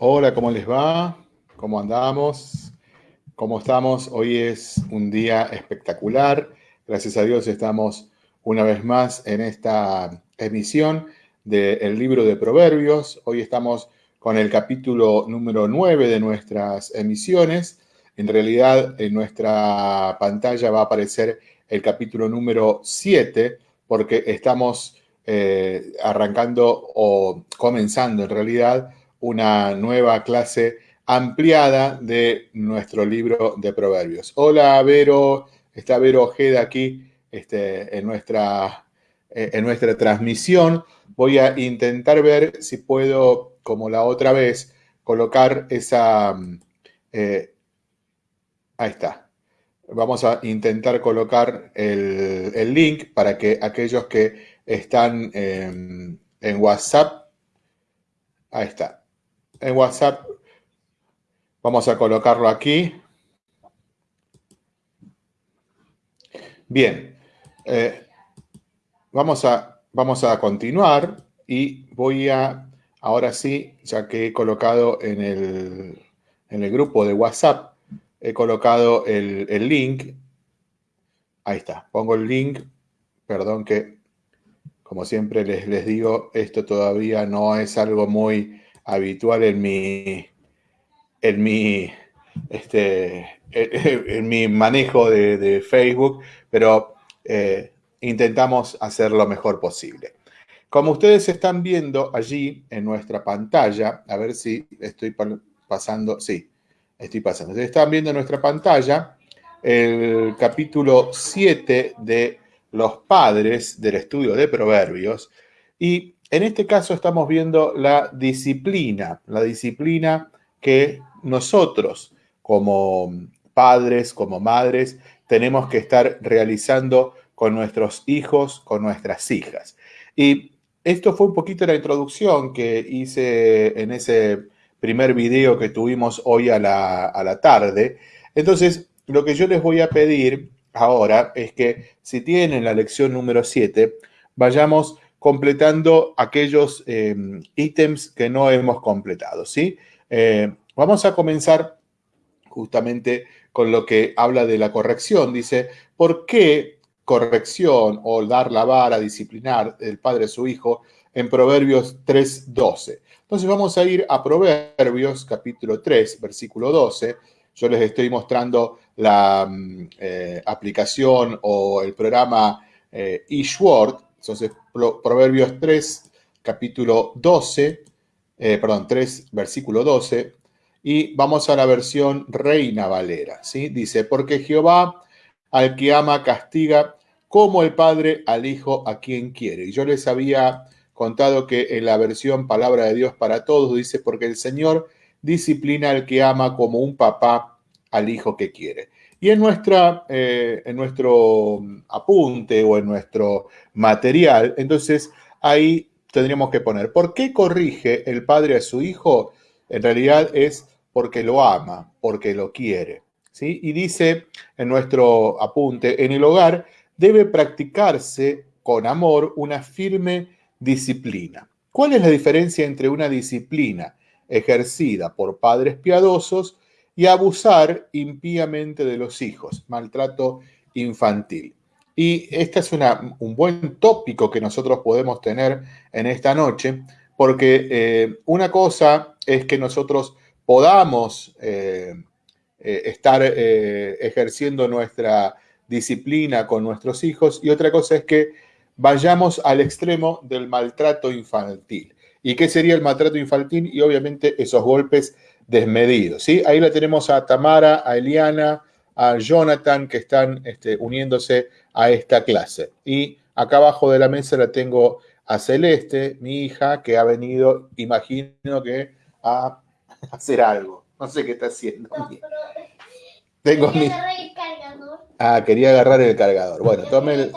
Hola, ¿cómo les va? ¿Cómo andamos? ¿Cómo estamos? Hoy es un día espectacular. Gracias a Dios estamos una vez más en esta emisión del libro de Proverbios. Hoy estamos con el capítulo número 9 de nuestras emisiones. En realidad, en nuestra pantalla va a aparecer el capítulo número 7 porque estamos eh, arrancando o comenzando en realidad una nueva clase ampliada de nuestro libro de proverbios. Hola, Vero. Está Vero Ojeda aquí este, en, nuestra, eh, en nuestra transmisión. Voy a intentar ver si puedo, como la otra vez, colocar esa... Eh, ahí está. Vamos a intentar colocar el, link para que aquellos que están en WhatsApp, ahí está, en WhatsApp. Vamos a colocarlo aquí. Bien, eh, vamos, a, vamos a continuar y voy a, ahora sí, ya que he colocado en el, en el grupo de WhatsApp, he colocado el, el link. Ahí está, pongo el link. Perdón que, como siempre les, les digo, esto todavía no es algo muy habitual en mi, en mi, este, en mi manejo de, Facebook, pero eh, intentamos hacer lo mejor posible. Como ustedes están viendo allí en nuestra pantalla, a ver si estoy pasando, sí, estoy pasando. Ustedes están viendo en nuestra pantalla el capítulo 7 de los padres del estudio de proverbios y en este caso estamos viendo la disciplina, la disciplina que nosotros como padres, como madres, tenemos que estar realizando con nuestros hijos, con nuestras hijas. Y esto fue un poquito la introducción que hice en ese primer video que tuvimos hoy a la, a la tarde. Entonces, lo que yo les voy a pedir ahora es que si tienen la lección número 7, vayamos completando aquellos em, ítems que no hemos completado, ¿sí? Eh, vamos a comenzar justamente con lo que habla de la corrección. Dice, ¿por qué corrección o dar la vara, disciplinar el padre a su hijo en Proverbios 3.12? Entonces vamos a ir a Proverbios capítulo 3, versículo 12. Yo les estoy mostrando la mm, eh, aplicación o el programa eh, eSword, entonces, Proverbios 3, capítulo 12, eh, perdón, 3, versículo 12, y vamos a la versión Reina Valera, ¿sí? Dice, porque Jehová al que ama castiga como el Padre al Hijo a quien quiere. Y yo les había contado que en la versión Palabra de Dios para Todos dice, porque el Señor disciplina al que ama como un papá al hijo que quiere. Y en, nuestra, eh, en nuestro apunte o en nuestro material, entonces ahí tendríamos que poner, ¿por qué corrige el padre a su hijo? En realidad es porque lo ama, porque lo quiere. ¿sí? Y dice en nuestro apunte, en el hogar debe practicarse con amor una firme disciplina. ¿Cuál es la diferencia entre una disciplina ejercida por padres piadosos y abusar impíamente de los hijos, maltrato infantil. Y este es un buen tópico que nosotros podemos tener en esta noche, porque eh, una cosa es que nosotros podamos eh, eh, estar ejerciendo nuestra disciplina con nuestros hijos y otra cosa es que vayamos al extremo del maltrato infantil. ¿Y qué sería el maltrato infantil? Y obviamente esos golpes desmedido. ¿sí? Ahí la tenemos a Tamara, a Eliana, a Jonathan que están este, uniéndose a esta clase. Y acá abajo de la mesa la tengo a Celeste, mi hija, que ha venido, imagino que a hacer algo. No sé qué está haciendo. tengo mi... Ah, quería agarrar el cargador. Bueno, tome el...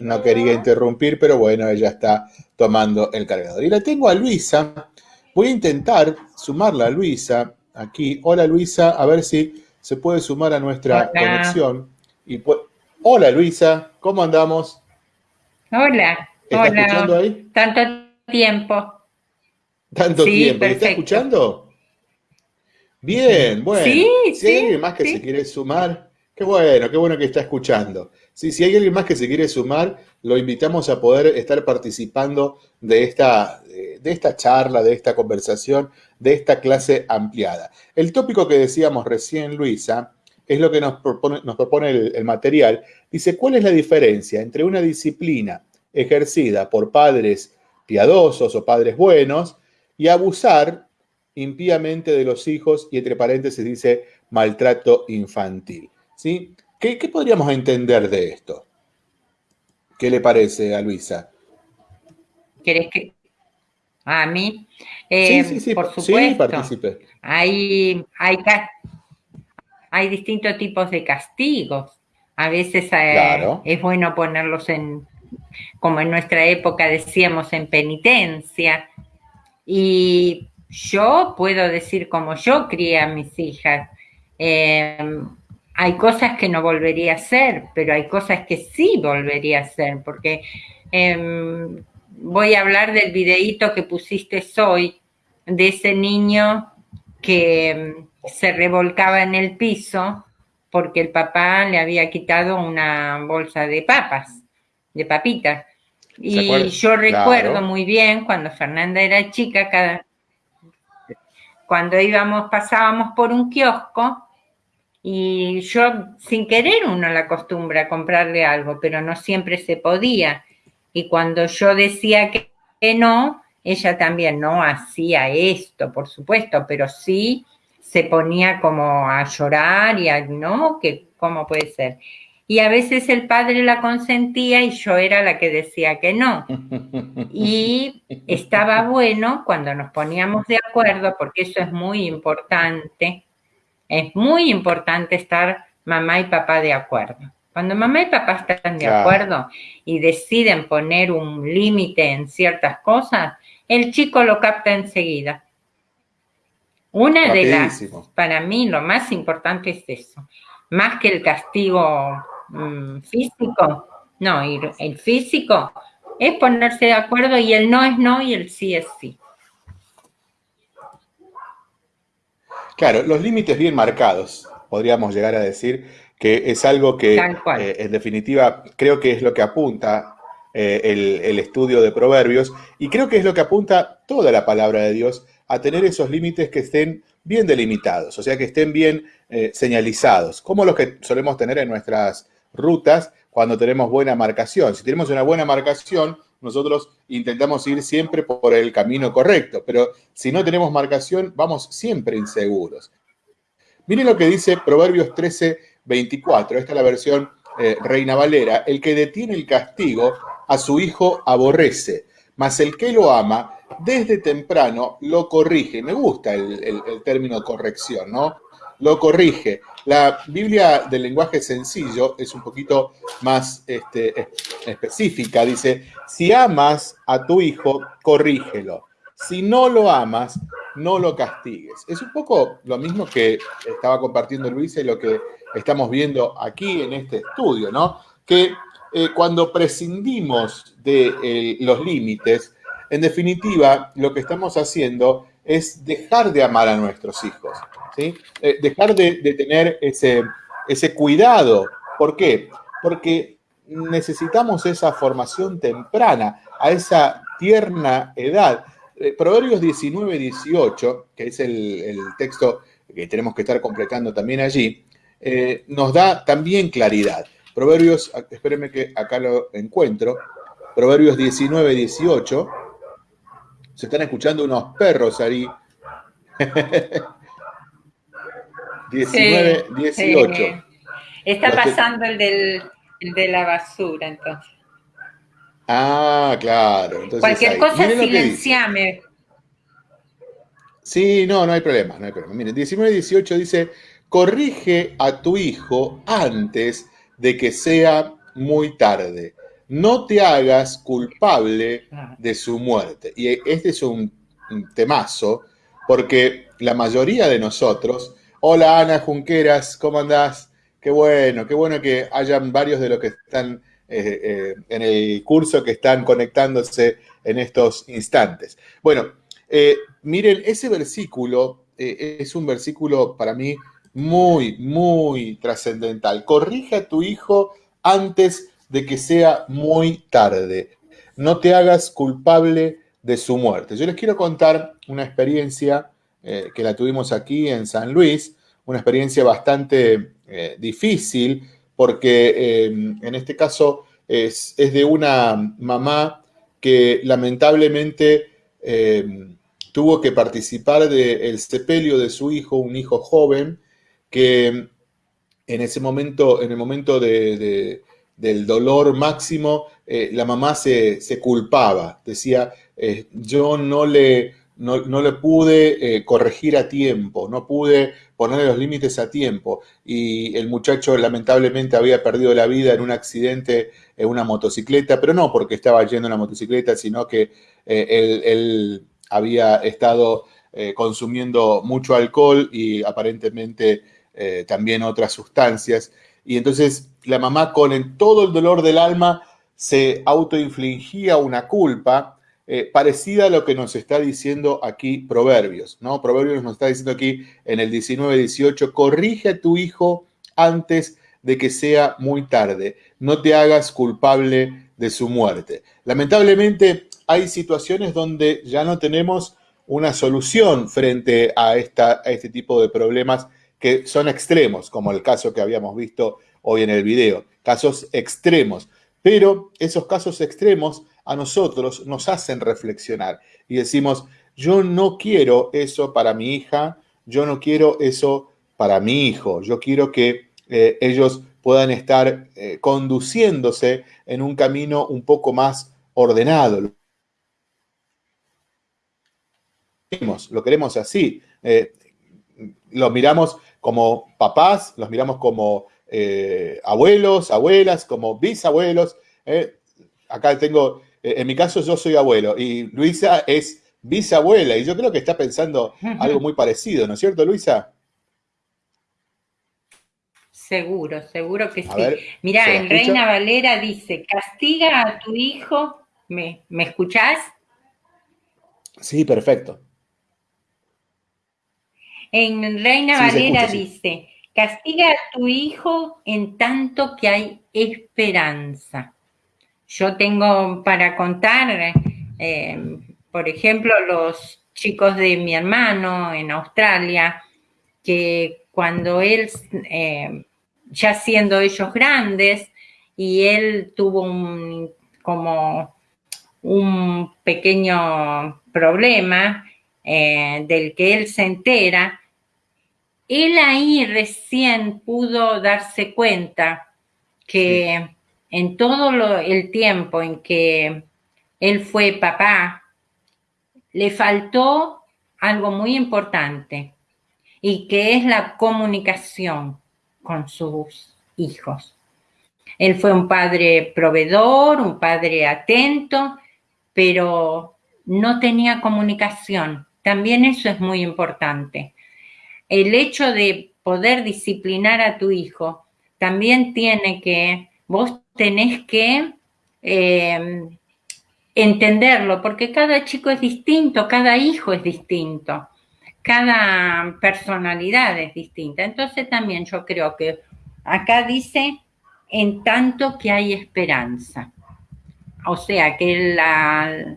No quería interrumpir, pero bueno, ella está tomando el cargador. Y la tengo a Luisa, Voy a intentar sumarla a Luisa aquí. Hola Luisa, a ver si se puede sumar a nuestra conexión. Y Hola Luisa, ¿cómo andamos? Hola. ¿Estás escuchando ahí? Tanto tiempo. Tanto tiempo. ¿Me está escuchando? Bien, bueno. Sí, si hay alguien más que se quiere sumar, qué bueno, qué bueno que está escuchando. Sí, si hay alguien más que se quiere sumar, lo invitamos a poder estar participando de esta, de esta charla, de esta conversación, de esta clase ampliada. El tópico que decíamos recién, Luisa, es lo que nos propone, nos propone el, el material. Dice, ¿cuál es la diferencia entre una disciplina ejercida por padres piadosos o padres buenos y abusar impíamente de los hijos y entre paréntesis dice maltrato infantil. ¿sí? ¿Qué, podríamos entender de esto? ¿Qué le parece a Luisa? ¿Querés que a mí? sí, eh, sí, sí, por supuesto. Sí, Hay, hay, hay distintos tipos de castigos. A veces eh, es bueno ponerlos en, como en nuestra época decíamos, en penitencia. Y yo puedo decir como yo crié a mis hijas. Em, hay cosas que no volvería a hacer, pero hay cosas que sí volvería a hacer, porque em, voy a hablar del videíto que pusiste hoy, de ese niño que em, se revolcaba en el piso porque el papá le había quitado una bolsa de papas, de papitas. Y yo recuerdo muy bien cuando Fernanda era chica, cada, cuando íbamos, pasábamos por un kiosco y yo sin querer uno la acostumbra a comprarle algo, pero no siempre se podía. Y cuando yo decía que, no, ella también no hacía esto, por supuesto, pero sí se ponía como a llorar y a, no, que cómo puede ser y a veces el padre la consentía y yo era la que decía que no. Y estaba bueno cuando nos poníamos de acuerdo, porque eso es muy importante, es muy importante estar mamá y papá de acuerdo. Cuando mamá y papá están de acuerdo y deciden poner un límite en ciertas cosas, el chico lo capta enseguida. Una de las, para mí lo más importante es eso, más que el castigo Mm, físico. No, el físico es ponerse de acuerdo y el no es no y el sí es sí. Claro, los límites bien marcados, podríamos llegar a decir que es algo que eh, en definitiva creo que es lo que apunta eh, el, estudio de proverbios y creo que es lo que apunta toda la palabra de Dios a tener esos límites que estén bien delimitados, o sea, que estén bien eh, señalizados, como los que solemos tener en nuestras rutas cuando tenemos buena marcación. Si tenemos una buena marcación, nosotros intentamos ir siempre por el camino correcto, pero si no tenemos marcación, vamos siempre inseguros. Miren lo que dice Proverbios 13, 24. Esta es la versión eh, Reina Valera. El que detiene el castigo a su hijo aborrece, mas el que lo ama desde temprano lo corrige. Me gusta el, el término corrección, ¿no? Lo corrige. La Biblia del lenguaje sencillo es un poquito más este, específica. Dice, si amas a tu hijo, corrígelo. Si no lo amas, no lo castigues. Es un poco lo mismo que estaba compartiendo Luisa y lo que estamos viendo aquí en este estudio, ¿no? Que eh, cuando prescindimos de eh, los límites, en definitiva, lo que estamos haciendo es dejar de amar a nuestros hijos, ¿sí? Eh, dejar de, tener ese, ese cuidado. ¿Por qué? Porque necesitamos esa formación temprana, a esa tierna edad. Eh, Proverbios 19, 18, que es el, texto que tenemos que estar completando también allí, eh, nos da también claridad. Proverbios, espérenme que acá lo encuentro, Proverbios 19, 18, se están escuchando unos perros ahí. 19, 18. Está pasando el, del, de la basura, entonces. Ah, claro. Cualquier cosa, silenciame. Sí, no, no hay problema, no hay problema. Miren, 19, 18 dice, corrige a tu hijo antes de que sea muy tarde no te hagas culpable de su muerte. Y este es un, temazo, porque la mayoría de nosotros, hola Ana Junqueras, ¿cómo andás? Qué bueno, qué bueno que hayan varios de los que están eh, eh, en el curso que están conectándose en estos instantes. Bueno, eh, miren, ese versículo es un versículo para mí muy, muy trascendental. Corrige a tu hijo antes de que sea muy tarde. No te hagas culpable de su muerte. Yo les quiero contar una experiencia eh, que la tuvimos aquí en San Luis, una experiencia bastante eh, difícil, porque en este caso es, es, de una mamá que lamentablemente tuvo que participar del sepelio de su hijo, un hijo joven, que en ese momento, en el momento del dolor máximo, eh, la mamá se, culpaba, decía, eh, yo no le, no, le pude eh, corregir a tiempo, no pude ponerle los límites a tiempo. Y el muchacho lamentablemente había perdido la vida en un accidente en una motocicleta, pero no porque estaba yendo en la motocicleta, sino que él había estado consumiendo mucho alcohol y aparentemente también otras sustancias. Y entonces la mamá con todo el dolor del alma se autoinfligía una culpa eh, parecida a lo que nos está diciendo aquí Proverbios, ¿no? Proverbios nos está diciendo aquí en el 19-18, corrige a tu hijo antes de que sea muy tarde, no te hagas culpable de su muerte. Lamentablemente, hay situaciones donde ya no tenemos una solución frente a, este tipo de problemas que son extremos, como el caso que habíamos visto hoy en el video, casos extremos. Pero esos casos extremos a nosotros nos hacen reflexionar y decimos, yo no quiero eso para mi hija, yo no quiero eso para mi hijo, yo quiero que eh, ellos puedan estar eh, conduciéndose en un camino un poco más ordenado, lo queremos así. Eh, los miramos como papás, los miramos como eh, abuelos, abuelas, como bisabuelos. Eh. Acá tengo, en mi caso yo soy abuelo y Luisa es bisabuela y yo creo que está pensando algo muy parecido, ¿no es cierto, Luisa? Seguro, seguro que sí. Mira, en Reina Valera dice, castiga a tu hijo, ¿me, ¿me escuchás? Sí, perfecto. En Reina Valera dice, castiga a tu hijo en tanto que hay esperanza. Yo tengo para contar, eh, por ejemplo, los chicos de mi hermano en Australia, que cuando él, eh, ya siendo ellos grandes, y él tuvo un, como un pequeño problema, eh, del que él se entera, él ahí recién pudo darse cuenta que en todo el tiempo en que él fue papá, le faltó algo muy importante y que es la comunicación con sus hijos. Él fue un padre proveedor, un padre atento, pero no tenía comunicación. También eso es muy importante. El hecho de poder disciplinar a tu hijo también tiene que, vos tenés que em, entenderlo, porque cada chico es distinto, cada hijo es distinto, cada personalidad es distinta. Entonces también yo creo que acá dice, en tanto que hay esperanza. O sea, que la,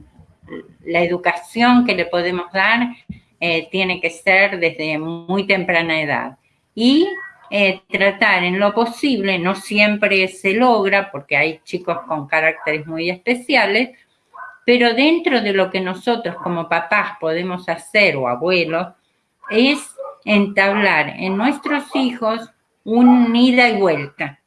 la educación que le podemos dar eh, tiene que ser desde muy temprana edad. Y eh, tratar en lo posible, no siempre se logra porque hay chicos con caracteres muy especiales, pero dentro de lo que nosotros como papás podemos hacer o abuelos, es entablar en nuestros hijos un ida y vuelta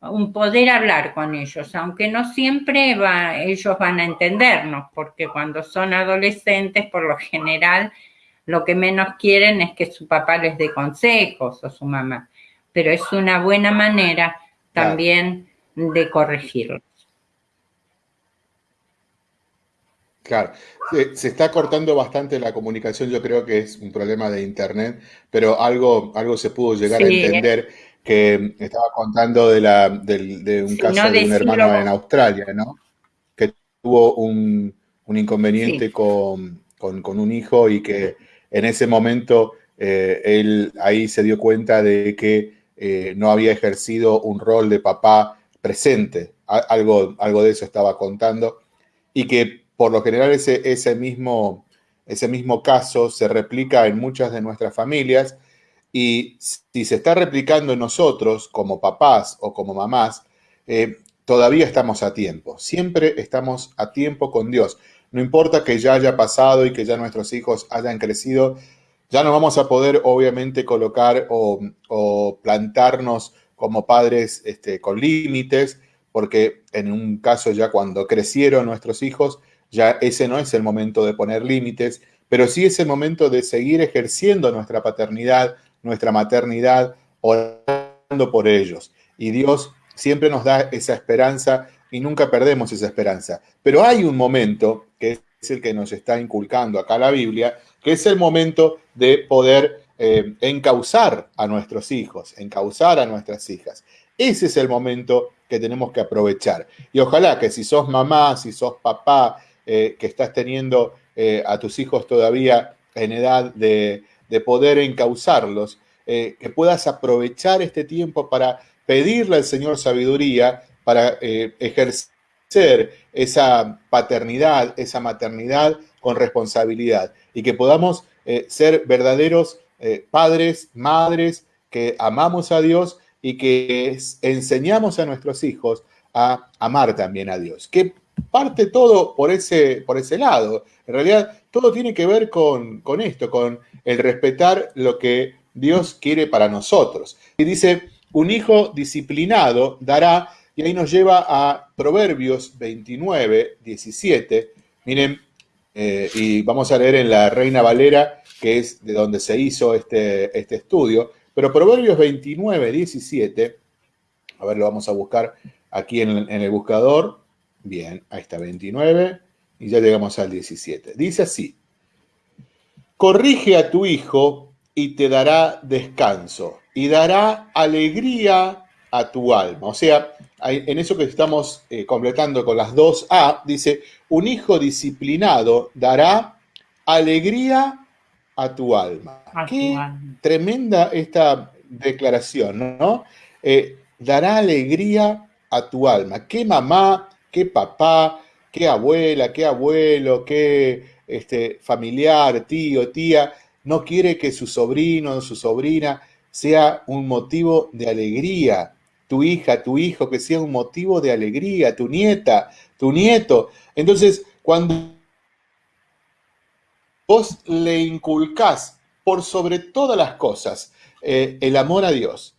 un poder hablar con ellos, aunque no siempre va, ellos van a entendernos, porque cuando son adolescentes, por lo general, lo que menos quieren es que su papá les dé consejos o su mamá, pero es una buena manera también de corregirlos. Claro, se, está cortando bastante la comunicación, yo creo que es un problema de internet, pero algo, algo se pudo llegar a entender que estaba contando de, la, de, un caso de un hermano en Australia, ¿no? Que tuvo un, inconveniente con, un hijo y que en ese momento eh, él ahí se dio cuenta de que eh, no había ejercido un rol de papá presente, algo, algo de eso estaba contando, y que por lo general ese, ese, mismo, ese mismo caso se replica en muchas de nuestras familias, y si se está replicando en nosotros como papás o como mamás, eh, todavía estamos a tiempo, siempre estamos a tiempo con Dios. No importa que ya haya pasado y que ya nuestros hijos hayan crecido, ya no vamos a poder obviamente colocar o, plantarnos como padres este, con límites, porque en un caso ya cuando crecieron nuestros hijos, ya ese no es el momento de poner límites, pero sí es el momento de seguir ejerciendo nuestra paternidad, nuestra maternidad, orando por ellos. Y Dios siempre nos da esa esperanza y nunca perdemos esa esperanza. Pero hay un momento, que es el que nos está inculcando acá la Biblia, que es el momento de poder eh, encauzar a nuestros hijos, encauzar a nuestras hijas. Ese es el momento que tenemos que aprovechar. Y ojalá que si sos mamá, si sos papá, eh, que estás teniendo eh, a tus hijos todavía en edad de, de poder encauzarlos, que puedas aprovechar este tiempo para pedirle al Señor sabiduría para ejercer esa paternidad, esa maternidad con responsabilidad y que podamos eh, ser verdaderos eh, padres, madres, que amamos a Dios y que enseñamos a nuestros hijos a amar también a Dios. Que parte todo por ese, por ese lado. En realidad, todo tiene que ver con, con esto, con el respetar lo que Dios quiere para nosotros. Y dice, un hijo disciplinado dará, y ahí nos lleva a Proverbios 29, 17. Miren, eh, y vamos a leer en la Reina Valera, que es de donde se hizo este, este estudio. Pero Proverbios 29, 17, a ver, lo vamos a buscar aquí en, en el buscador. Bien, ahí está 29 y ya llegamos al 17. Dice así, corrige a tu hijo y te dará descanso y dará alegría a tu alma. O sea, en eso que estamos eh, completando con las dos A, dice, un hijo disciplinado dará alegría a tu alma. Qué tremenda esta declaración, ¿no? Eh, dará alegría a tu alma. Qué mamá, qué papá, qué abuela, qué abuelo, qué este, familiar, tío, tía, no quiere que su sobrino o su sobrina sea un motivo de alegría tu hija, tu hijo, que sea un motivo de alegría, tu nieta, tu nieto. Entonces, cuando vos le inculcás por sobre todas las cosas eh, el amor a Dios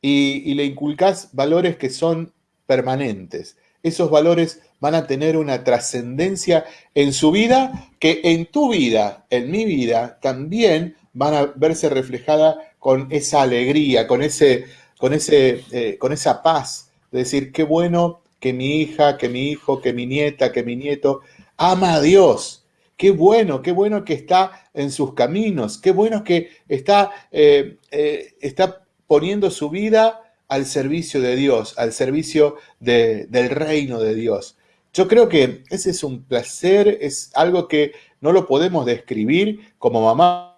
y, y le inculcás valores que son permanentes, esos valores van a tener una trascendencia en su vida que en tu vida, en mi vida, también van a verse reflejada con esa alegría, con ese con, ese, eh, con esa paz de decir, qué bueno que mi hija, que mi hijo, que mi nieta, que mi nieto ama a Dios. Qué bueno, qué bueno que está en sus caminos, qué bueno que está, eh, eh, está poniendo su vida al servicio de Dios, al servicio del reino de Dios. Yo creo que ese es un placer, es algo que no lo podemos describir como mamá.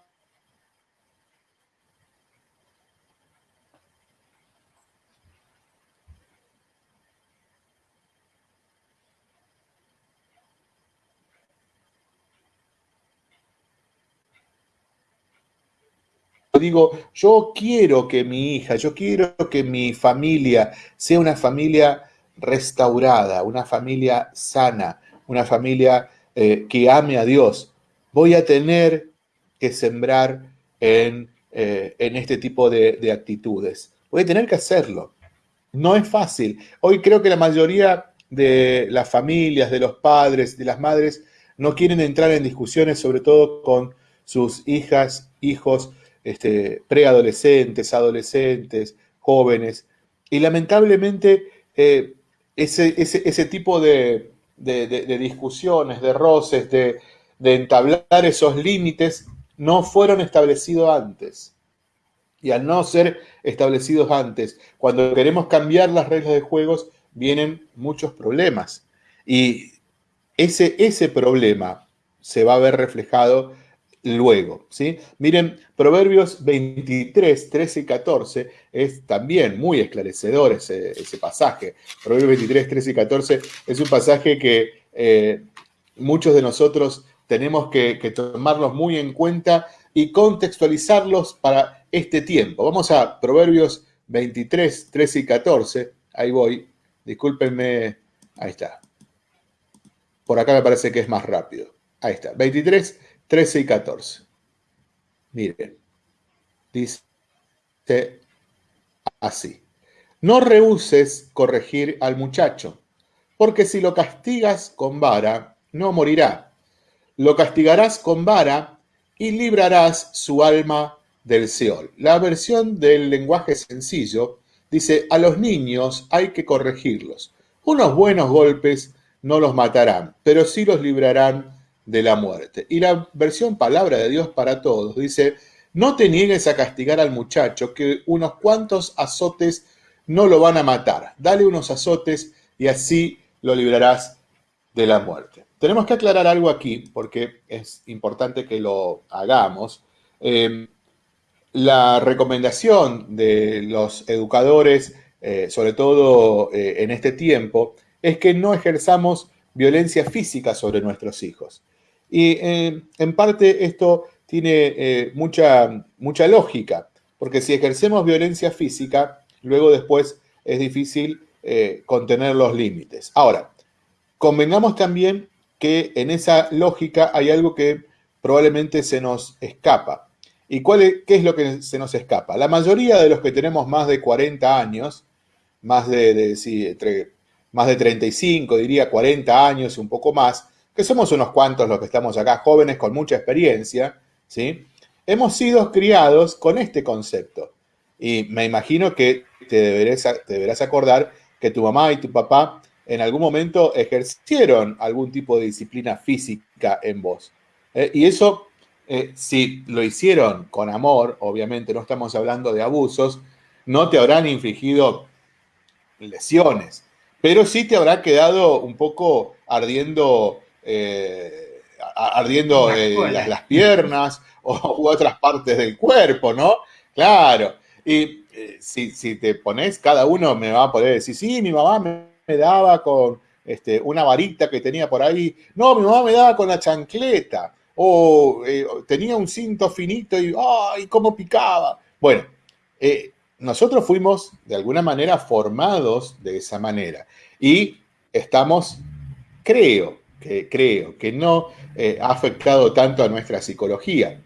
Digo, yo quiero que mi hija, yo quiero que mi familia sea una familia restaurada, una familia sana, una familia eh, que ame a Dios. Voy a tener que sembrar en, eh, en este tipo de, de actitudes. Voy a tener que hacerlo. No es fácil. Hoy creo que la mayoría de las familias, de los padres, de las madres, no quieren entrar en discusiones, sobre todo con sus hijas, hijos, este, preadolescentes, adolescentes, jóvenes. Y lamentablemente eh, ese, ese, tipo de, discusiones, de roces, de, entablar esos límites, no fueron establecidos antes. Y al no ser establecidos antes, cuando queremos cambiar las reglas de juegos, vienen muchos problemas. Y ese, ese problema se va a ver reflejado luego. ¿sí? Miren, Proverbios 23, 13 y 14 es también muy esclarecedor ese, pasaje. Proverbios 23, 13 y 14 es un pasaje que eh, muchos de nosotros tenemos que, que tomarlos muy en cuenta y contextualizarlos para este tiempo. Vamos a Proverbios 23, 13 y 14. Ahí voy. Discúlpenme. Ahí está. Por acá me parece que es más rápido. Ahí está. 23, 13 y 14. Miren, dice así. No rehuses corregir al muchacho, porque si lo castigas con vara, no morirá. Lo castigarás con vara y librarás su alma del Seol. La versión del lenguaje sencillo dice, a los niños hay que corregirlos. Unos buenos golpes no los matarán, pero sí los librarán de la muerte. Y la versión palabra de Dios para todos dice, no te niegues a castigar al muchacho, que unos cuantos azotes no lo van a matar. Dale unos azotes y así lo librarás de la muerte. Tenemos que aclarar algo aquí, porque es importante que lo hagamos. Em, la recomendación de los educadores, eh, sobre todo eh, en este tiempo, es que no ejerzamos violencia física sobre nuestros hijos. Y eh, en parte esto tiene eh, mucha, mucha lógica, porque si ejercemos violencia física, luego después es difícil eh, contener los límites. Ahora, convengamos también que en esa lógica hay algo que probablemente se nos escapa. ¿Y cuál qué es lo que se nos escapa? La mayoría de los que tenemos más de 40 años, más de, de más de 35, diría 40 años y un poco más, que somos unos cuantos los que estamos acá, jóvenes con mucha experiencia, ¿sí? Hemos sido criados con este concepto. Y me imagino que te deberás, acordar que tu mamá y tu papá en algún momento ejercieron algún tipo de disciplina física en vos. ¿eh? y eso, eh, si lo hicieron con amor, obviamente no estamos hablando de abusos, no te habrán infligido lesiones, pero sí te habrá quedado un poco ardiendo eh, ardiendo eh, las, piernas o, u otras partes del cuerpo, ¿no? Claro. Y eh, si, te pones, cada uno me va a poder decir, sí, mi mamá me, daba con este, una varita que tenía por ahí. No, mi mamá me daba con la chancleta. O tenía un cinto finito y, ¡ay, cómo picaba! Bueno, nosotros fuimos de alguna manera formados de esa manera. Y estamos, creo, que creo que no eh, ha afectado tanto a nuestra psicología.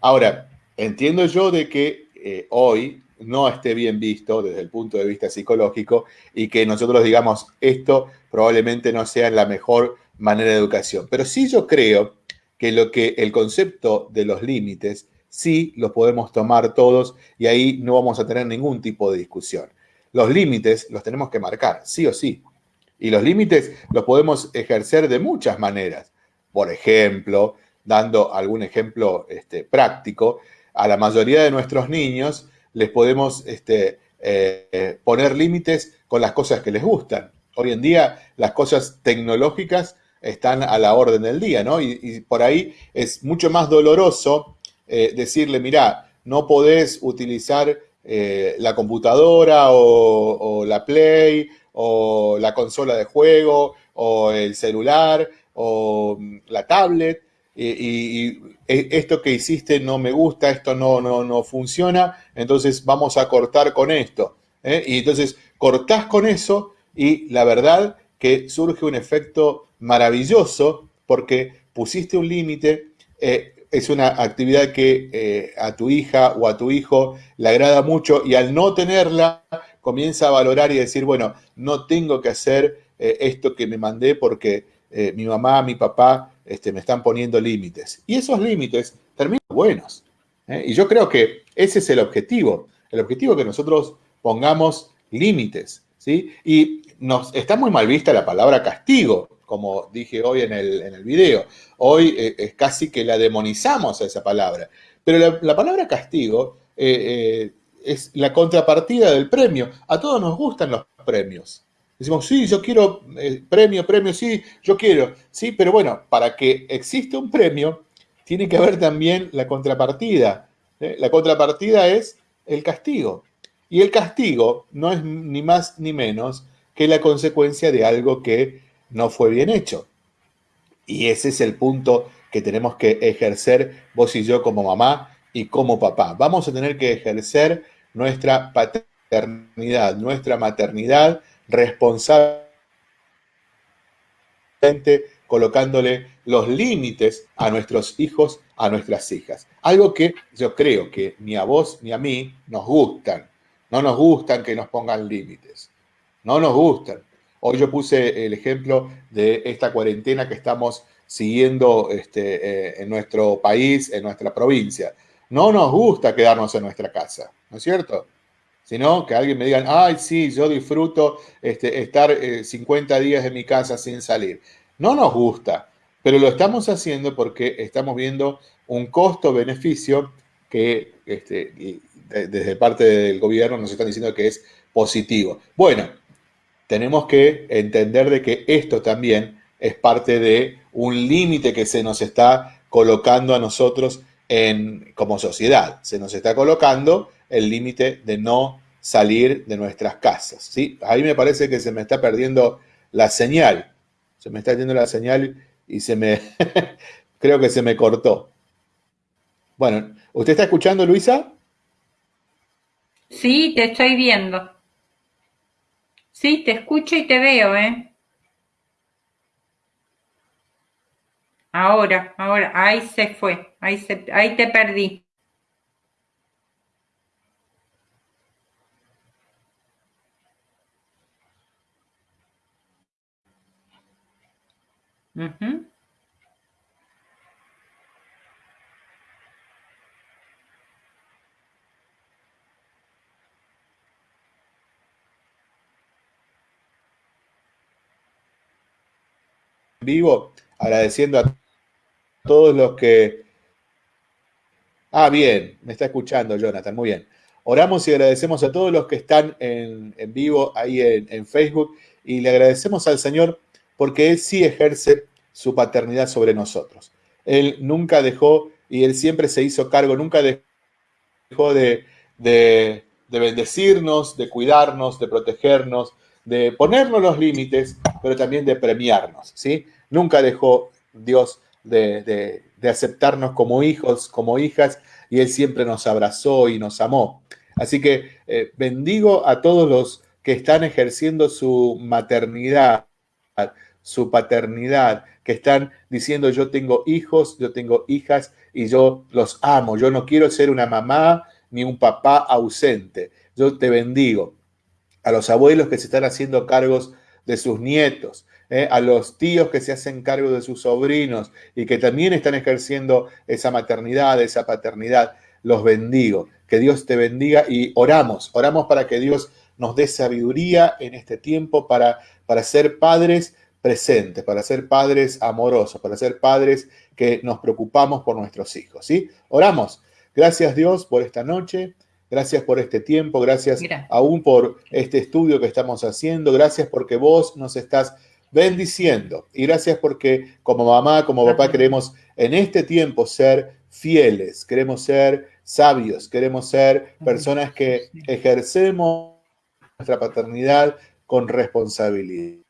Ahora, entiendo yo de que eh, hoy no esté bien visto desde el punto de vista psicológico y que nosotros digamos esto probablemente no sea la mejor manera de educación. Pero sí yo creo que lo que el concepto de los límites sí los podemos tomar todos y ahí no vamos a tener ningún tipo de discusión. Los límites los tenemos que marcar, sí o sí. Y los límites los podemos ejercer de muchas maneras. Por ejemplo, dando algún ejemplo este, práctico, a la mayoría de nuestros niños les podemos este, eh, poner límites con las cosas que les gustan. Hoy en día las cosas tecnológicas están a la orden del día, ¿no? Y, por ahí es mucho más doloroso eh, decirle, mira, no podés utilizar eh, la computadora o, la Play o la consola de juego, o el celular, o la tablet, y, esto que hiciste no me gusta, esto no, no, no funciona, entonces vamos a cortar con esto. ¿eh? Y entonces cortás con eso y la verdad que surge un efecto maravilloso porque pusiste un límite, eh, es una actividad que eh, a tu hija o a tu hijo le agrada mucho y al no tenerla comienza a valorar y decir, bueno, no tengo que hacer eh, esto que me mandé porque eh, mi mamá, mi papá este, me están poniendo límites. Y esos límites terminan buenos. ¿eh? Y yo creo que ese es el objetivo. El objetivo que nosotros pongamos límites. ¿sí? Y nos, está muy mal vista la palabra castigo, como dije hoy en el, en video. Hoy es casi que la demonizamos a esa palabra. Pero la, palabra castigo es la contrapartida del premio. A todos nos gustan los premios. Decimos, sí, yo quiero eh, premio, premio, sí, yo quiero. Sí, pero bueno, para que exista un premio, tiene que haber también la contrapartida. ¿eh? La contrapartida es el castigo. Y el castigo no es ni más ni menos que la consecuencia de algo que no fue bien hecho. Y ese es el punto que tenemos que ejercer vos y yo como mamá y como papá. Vamos a tener que ejercer nuestra paternidad, nuestra maternidad responsablemente colocándole los límites a nuestros hijos, a nuestras hijas. Algo que yo creo que ni a vos ni a mí nos gustan. No nos gustan que nos pongan límites. No nos gustan. Hoy yo puse el ejemplo de esta cuarentena que estamos siguiendo este, eh, en nuestro país, en nuestra provincia. No nos gusta quedarnos en nuestra casa, ¿no es cierto? Sino que alguien me diga, ay, sí, yo disfruto este, estar 50 eh, días en mi casa sin salir. No nos gusta, pero lo estamos haciendo porque estamos viendo un costo-beneficio que este, desde parte del gobierno nos están diciendo que es positivo. Bueno, tenemos que entender de que esto también es parte de un límite que se nos está colocando a nosotros como sociedad. Se nos está colocando el límite de no salir de nuestras casas. ¿sí? Ahí me parece que se me está perdiendo la señal. Se me está yendo la señal y se me... creo que se me cortó. Bueno, ¿usted está escuchando, Luisa? Sí, te estoy viendo. Sí, te escucho y te veo, ¿eh? Ahora, ahora, ahí se fue, ahí, se, ahí te perdí. vivo, agradeciendo a todos los que... Ah, bien, me está escuchando Jonathan, muy bien. Oramos y agradecemos a todos los que están en, vivo ahí en, Facebook y le agradecemos al Señor porque Él sí ejerce su paternidad sobre nosotros. Él nunca dejó y Él siempre se hizo cargo, nunca dejó de, de, de bendecirnos, de cuidarnos, de protegernos, de ponernos los límites, pero también de premiarnos, ¿sí? Nunca dejó Dios de, aceptarnos como hijos, como hijas, y Él siempre nos abrazó y nos amó. Así que eh, bendigo a todos los que están ejerciendo su maternidad, su paternidad, que están diciendo yo tengo hijos, yo tengo hijas y yo los amo, yo no quiero ser una mamá ni un papá ausente. Yo te bendigo. A los abuelos que se están haciendo cargos de sus nietos, ¿eh? a los tíos que se hacen cargo de sus sobrinos y que también están ejerciendo esa maternidad, esa paternidad. Los bendigo. Que Dios te bendiga y oramos, oramos para que Dios nos dé sabiduría en este tiempo para, para ser padres presentes, para ser padres amorosos, para ser padres que nos preocupamos por nuestros hijos. ¿sí? Oramos. Gracias Dios por esta noche. Gracias por este tiempo, gracias aún por este estudio que estamos haciendo, gracias porque vos nos estás bendiciendo. Y gracias porque como mamá, como papá, queremos en este tiempo ser fieles, queremos ser sabios, queremos ser personas que ejercemos nuestra paternidad con responsabilidad.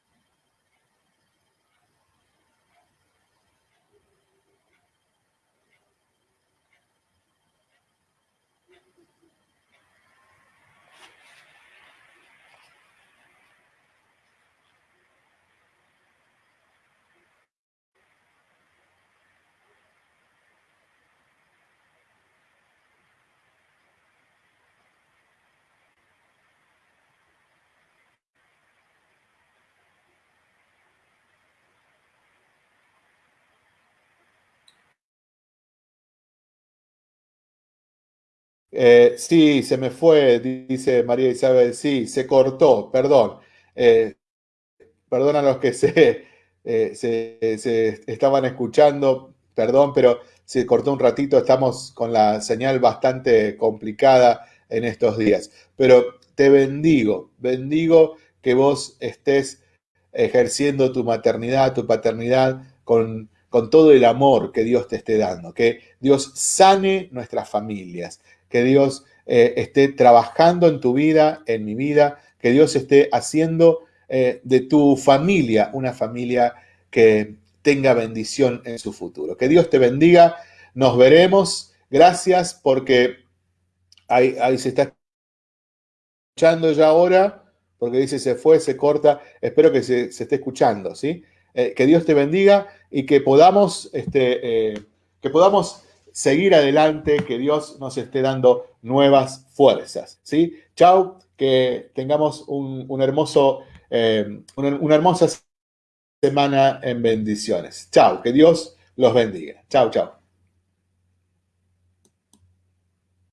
Eh, sí, se me fue, dice María Isabel, sí, se cortó, perdón. Eh, perdón a los que se, eh, se, estaban escuchando, perdón, pero se cortó un ratito, estamos con la señal bastante complicada en estos días. Pero te bendigo, bendigo que vos estés ejerciendo tu maternidad, tu paternidad con, con todo el amor que Dios te esté dando, que Dios sane nuestras familias, que Dios eh, esté trabajando en tu vida, en mi vida, que Dios esté haciendo eh, de tu familia una familia que tenga bendición en su futuro. Que Dios te bendiga, nos veremos. Gracias porque ahí, ahí se está escuchando ya ahora, porque dice se fue, se corta. Espero que se, esté escuchando, ¿sí? Eh, que Dios te bendiga y que podamos, este, que podamos seguir adelante, que Dios nos esté dando nuevas fuerzas. ¿sí? Chao, que tengamos un, hermoso, eh, una, hermosa semana en bendiciones. Chao, que Dios los bendiga. Chao, chao.